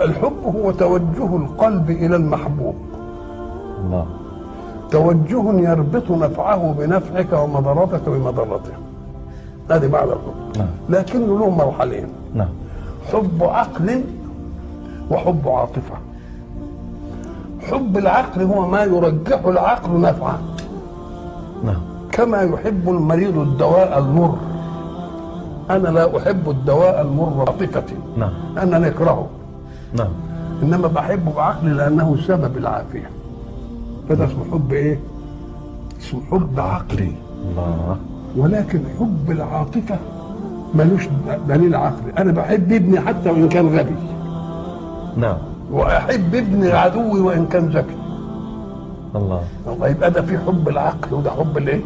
الحب هو توجه القلب إلى المحبوب. الله. توجه يربط نفعه بنفعك ومضرتك بمضرته. هذه معنى الحب. نعم. لكنه له مرحلين. نعم. حب عقل وحب عاطفة. حب العقل هو ما يرجح العقل نفعا. نعم. كما يحب المريض الدواء المر. أنا لا أحب الدواء المر عاطفتي نعم. أنا نكرهه. نعم. إنما بحبه بعقلي لأنه سبب العافية. هذا اسمه حب إيه؟ اسمه حب عقلي. الله. ولكن حب العاطفة ملوش دليل عقلي. أنا بحب ابني حتى وإن كان غبي. نعم. وأحب ابن عدوي وإن كان ذكي. الله. الله يبقى ده في حب العقل وده حب الإيه؟